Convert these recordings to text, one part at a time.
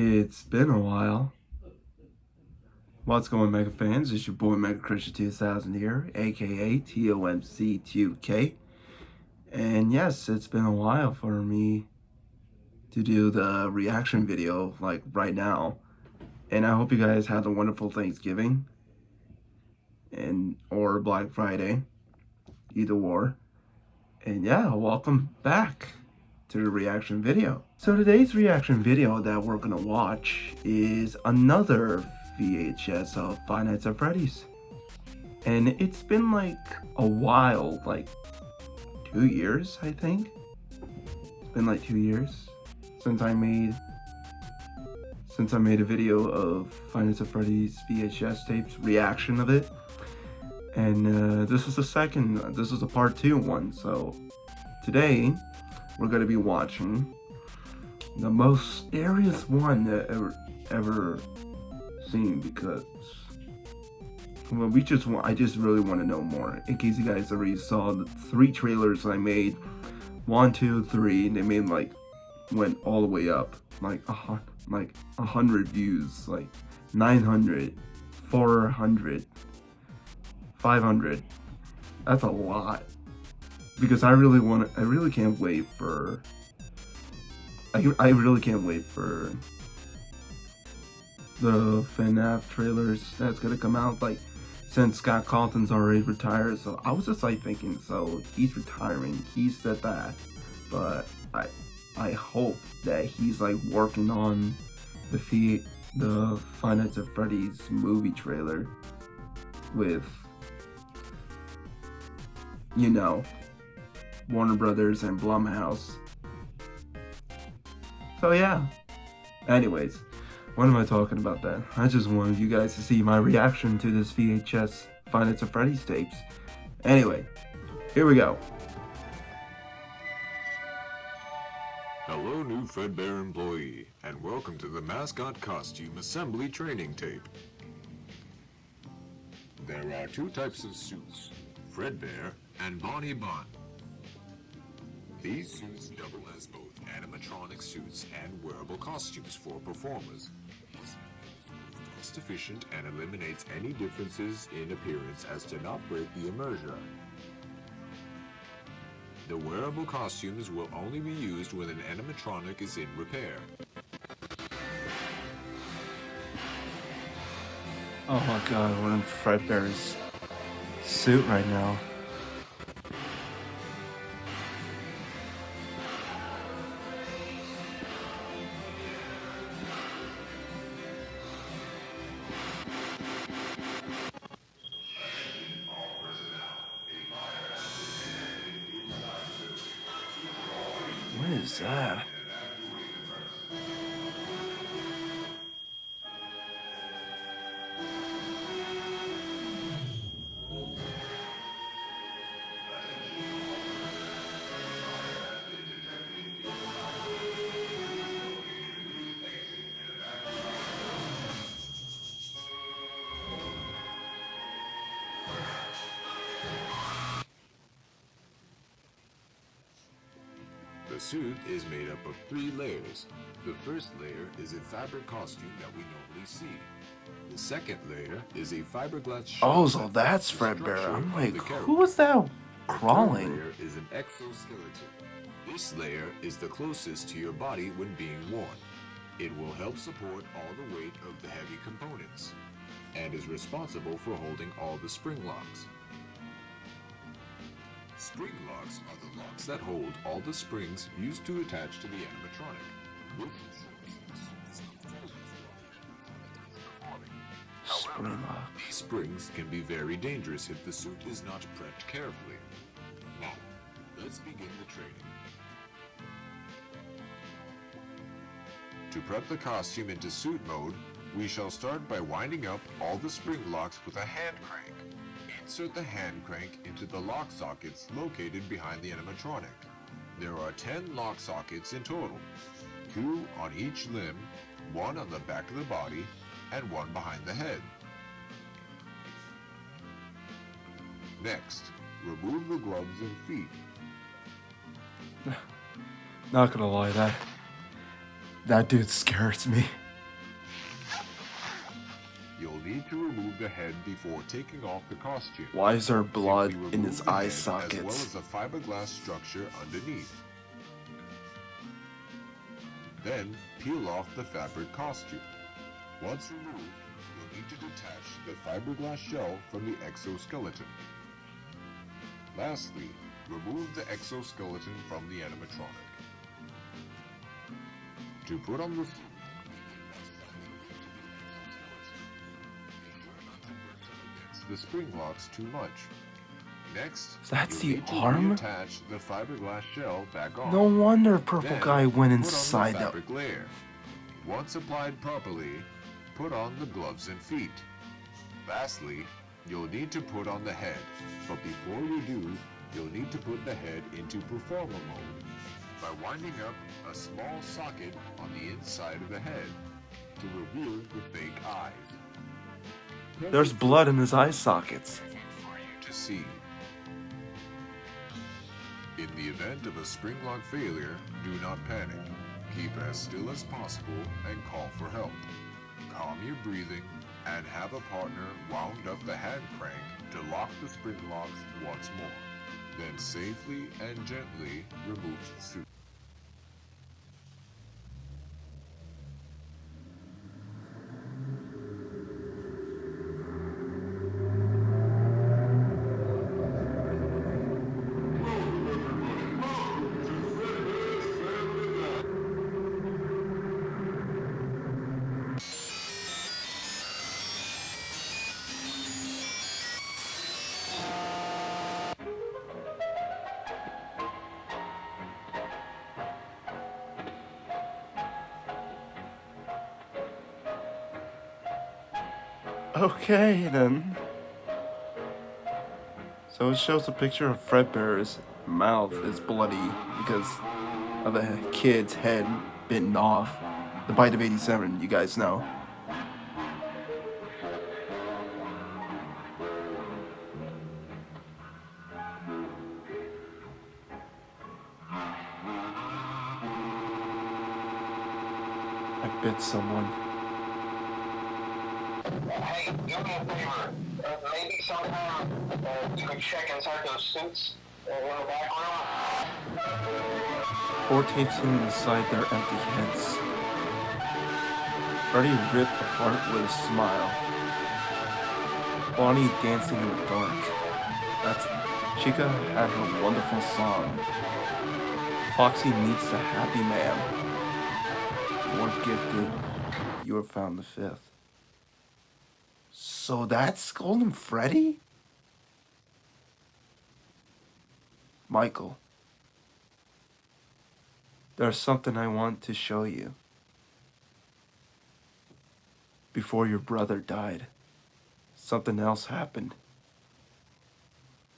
It's been a while. What's going Mega fans? It's your boy Mega Christian 2000 here, aka TOMC2K. And yes, it's been a while for me to do the reaction video like right now. And I hope you guys had a wonderful Thanksgiving and or Black Friday, either or. And yeah, welcome back to the reaction video. So today's reaction video that we're gonna watch is another VHS of Five Nights at Freddy's. And it's been like a while, like two years, I think. It's been like two years since I made since I made a video of Nights at Freddy's VHS tapes reaction of it. And uh, this is the second, this is a part two one. So today we're going to be watching. The most scariest one that ever ever seen because well we just want I just really want to know more. In case you guys already saw the three trailers I made one two three they made like went all the way up like a like a hundred views like 900 400 500 that's a lot because I really want I really can't wait for, I, I really can't wait for the FNAF trailers that's gonna come out, like, since Scott Cawthon's already retired, so I was just like thinking, so he's retiring, he said that, but I, I hope that he's like working on the fee, the Nights at Freddy's movie trailer with, you know, Warner Brothers and Blumhouse. So yeah. Anyways, what am I talking about then? I just wanted you guys to see my reaction to this VHS Nights at Freddy's tapes. Anyway, here we go. Hello, new Fredbear employee, and welcome to the mascot costume assembly training tape. There are two types of suits, Fredbear and Bonnie Bun. These suits double as both animatronic suits and wearable costumes for performers. Cost efficient and eliminates any differences in appearance as to not break the immersion. The wearable costumes will only be used when an animatronic is in repair. Oh my god, we're in Fredbear's suit right now. Is that? Suit is made up of three layers. The first layer is a fabric costume that we normally see. The second layer is a fiberglass Oh, so that's Fredbear. I'm like, who is that crawling? The layer is an exoskeleton. This layer is the closest to your body when being worn. It will help support all the weight of the heavy components and is responsible for holding all the spring locks. Spring locks are the locks that hold all the springs used to attach to the animatronic. Spring lock. Springs can be very dangerous if the suit is not prepped carefully. Now, let's begin the training. To prep the costume into suit mode, we shall start by winding up all the spring locks with a hand crank. Insert the hand crank into the lock sockets located behind the animatronic. There are 10 lock sockets in total, two on each limb, one on the back of the body, and one behind the head. Next, remove the gloves and feet. Not gonna lie, that that dude scares me. Need to remove the head before taking off the costume. Why is there blood in his eye sockets? As well as the fiberglass structure underneath. Then peel off the fabric costume. Once removed, you'll need to detach the fiberglass shell from the exoskeleton. Lastly, remove the exoskeleton from the animatronic. To put on the the spring locks too much. Next, That's the arm? reattach the fiberglass shell back on. No wonder Purple Then, Guy went inside the fabric layer. Once applied properly, put on the gloves and feet. Lastly, you'll need to put on the head, but before you do, you'll need to put the head into performer mode by winding up a small socket on the inside of the head to reveal the fake eyes. There's blood in his eye sockets. to see. In the event of a spring lock failure, do not panic. Keep as still as possible and call for help. Calm your breathing and have a partner wound up the hand crank to lock the spring locks once more. Then safely and gently remove the suit. Okay then. So it shows a picture of Fredbear's mouth is bloody because of a kid's head bitten off. The bite of 87, you guys know. I bit someone. Do me a favor. Uh, maybe somehow uh, you could check inside those suits uh, in the back room. Four tapes inside their empty heads. Freddy ripped apart with a smile. Bonnie dancing in the dark. That's Chica had her wonderful song. Foxy meets the happy man. Weren't gifted, you were found the fifth. So that's Golden Freddy? Michael. There's something I want to show you. Before your brother died, something else happened.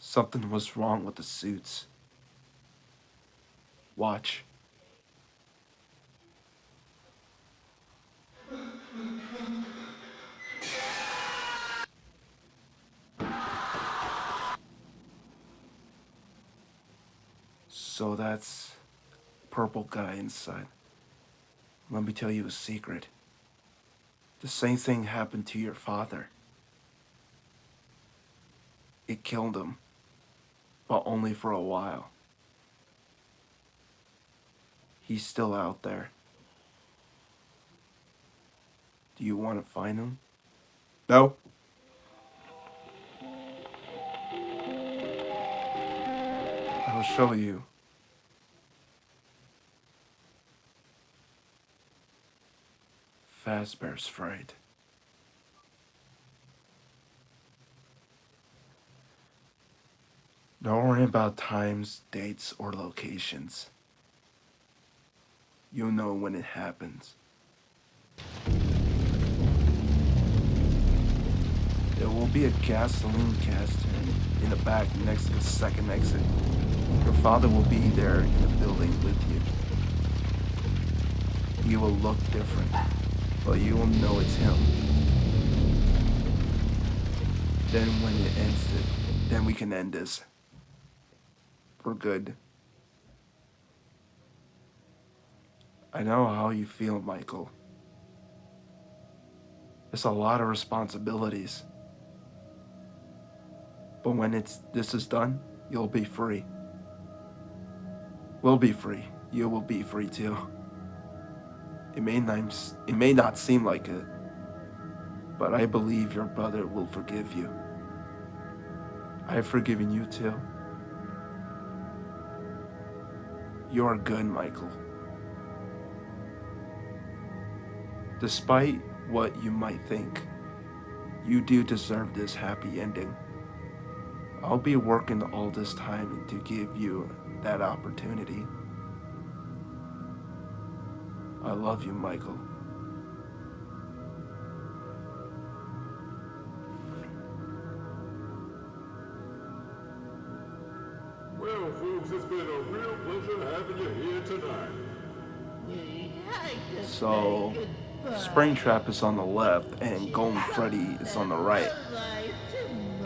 Something was wrong with the suits. Watch. So that's purple guy inside. Let me tell you a secret. The same thing happened to your father. It killed him, but only for a while. He's still out there. Do you want to find him? No? I'll show you. Fazbear's Fright. Don't worry about times, dates, or locations. You'll know when it happens. There will be a gasoline canister in the back next to the second exit. Your father will be there in the building with you. You will look different, but you will know it's him. Then when it ends it, then we can end this. For good. I know how you feel, Michael. It's a lot of responsibilities. But when it's this is done, you'll be free. We'll be free. You will be free too. It may not it may not seem like it, but I believe your brother will forgive you. I have forgiven you too. You're good, Michael. Despite what you might think, you do deserve this happy ending. I'll be working all this time to give you that opportunity. I love you, Michael. Well, folks, it's been a real pleasure having you here tonight. So, Springtrap is on the left and Golden Freddy is on the right.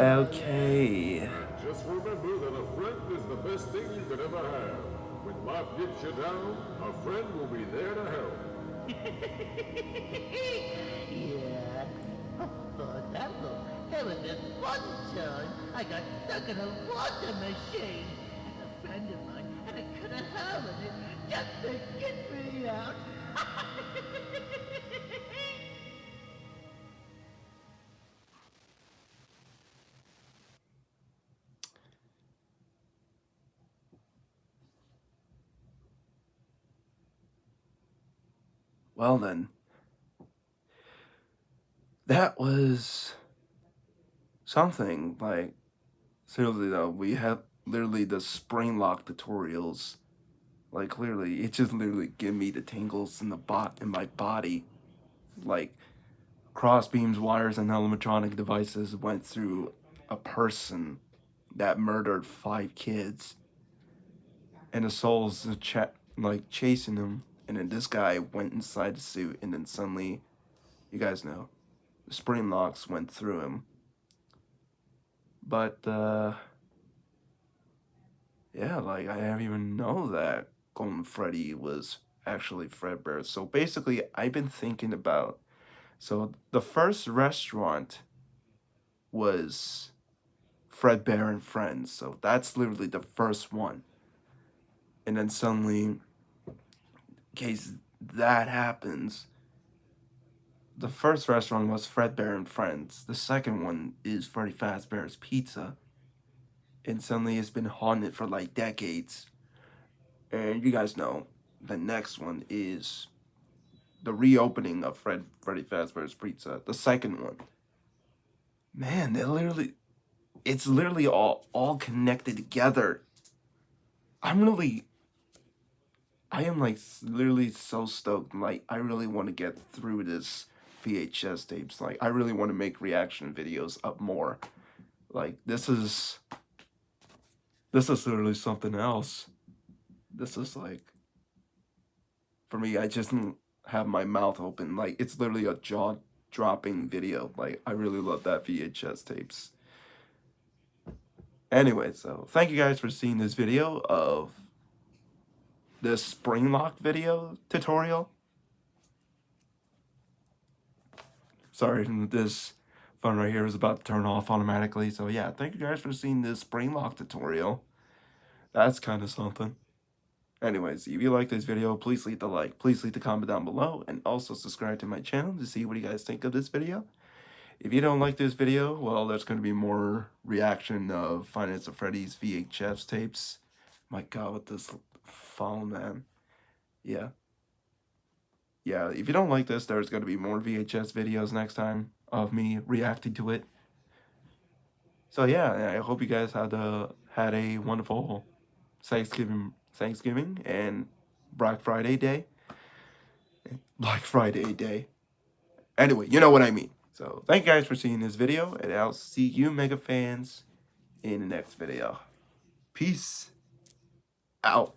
Okay. Just remember that a friend is the best thing you could ever have. When life gets you down, a friend will be there to help. yeah. Oh, that look. There was this one time I got stuck in a water machine. And a friend of mine had a cut of hole in it just to get me out. Well then, that was something like seriously though. We have literally the spring lock tutorials. Like clearly, it just literally give me the tingles in the bot in my body. Like cross beams, wires, and animatronic devices went through a person that murdered five kids, and the souls ch- like chasing him and then this guy went inside the suit, and then suddenly, you guys know, the spring locks went through him. But, uh, yeah, like, I didn't even know that Golden Freddy was actually Fredbear. So basically, I've been thinking about, so the first restaurant was Fredbear and Friends. So that's literally the first one. And then suddenly case that happens, the first restaurant was Fredbear and Friends. The second one is Freddy Fazbear's Pizza. And suddenly it's been haunted for like decades. And you guys know, the next one is the reopening of Fred Freddy Fazbear's Pizza. The second one. Man, they literally, it's literally all, all connected together. I'm really I am like literally so stoked. Like I really want to get through this VHS tapes. Like I really want to make reaction videos up more. Like this is this is literally something else. This is like for me I just have my mouth open. Like it's literally a jaw dropping video. Like I really love that VHS tapes. Anyway, so thank you guys for seeing this video of the spring lock video tutorial. Sorry, this phone right here is about to turn off automatically. So yeah, thank you guys for seeing this spring lock tutorial. That's kind of something. Anyways, if you like this video, please leave the like, please leave the comment down below, and also subscribe to my channel to see what you guys think of this video. If you don't like this video, well, there's going to be more reaction of Five Nights at Freddy's VHS tapes. My god, what this phone, man. Yeah. Yeah, if you don't like this, there's going to be more VHS videos next time of me reacting to it. So yeah, I hope you guys had a, had a wonderful Thanksgiving, Thanksgiving and Black Friday day. Black Friday day. Anyway, you know what I mean. So thank you guys for seeing this video, and I'll see you mega fans in the next video. Peace out.